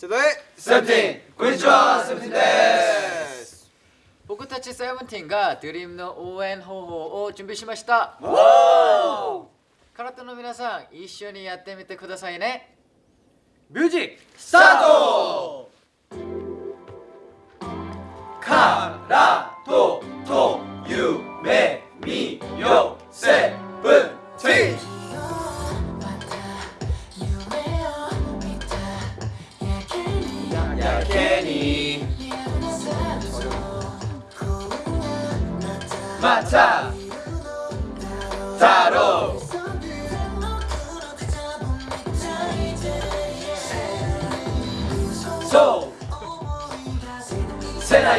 世代セブンティーン。こんにちはセブンティーンです。僕たちセブンティーンがドリームの応援方法を準備しました。空手の皆さん一緒にやってみてくださいね。ミュージックスタート。空ととまた太郎そうせな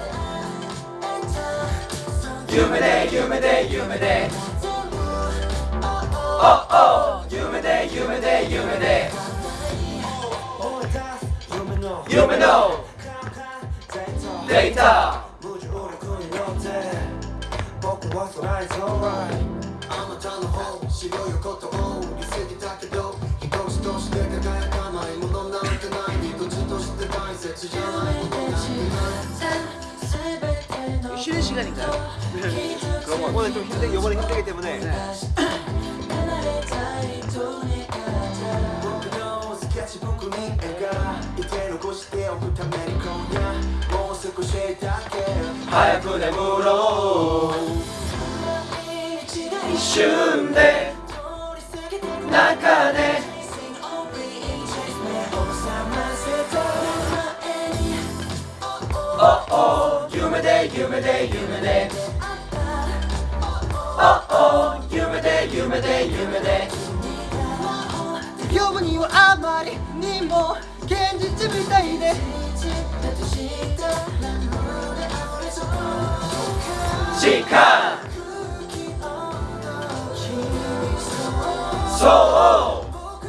夢で夢で夢でおお夢で夢で夢で夢のデータ僕はそらいそうあなたの方白いことを売りすぎたけど一つとして輝か 된다니까 요. 이번에 좀 힘 들, 이번에 힘들기 때문 에. 네. 하얗고 내물어 이슈인데 나 で。夢で夢でおお夢で夢で夢で呼ぶにはあまりにも現実みたいで時間そう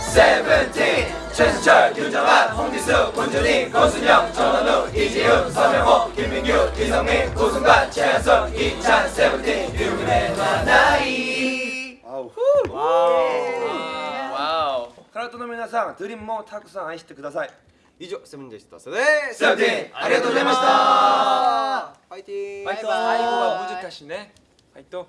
セブンティーン 최신철 윤정환 홍지수 문준희 권순영 전원우 이지훈 서명호 김민규 이성민 고승관 최현성 이찬 세븐틴 유민혜와 나이 와우 와우 카라토の皆さん드림もたくさん愛してください。以上セブンでしたそれでセブンティーンありがとうござい。ましたファイティトい。ファイト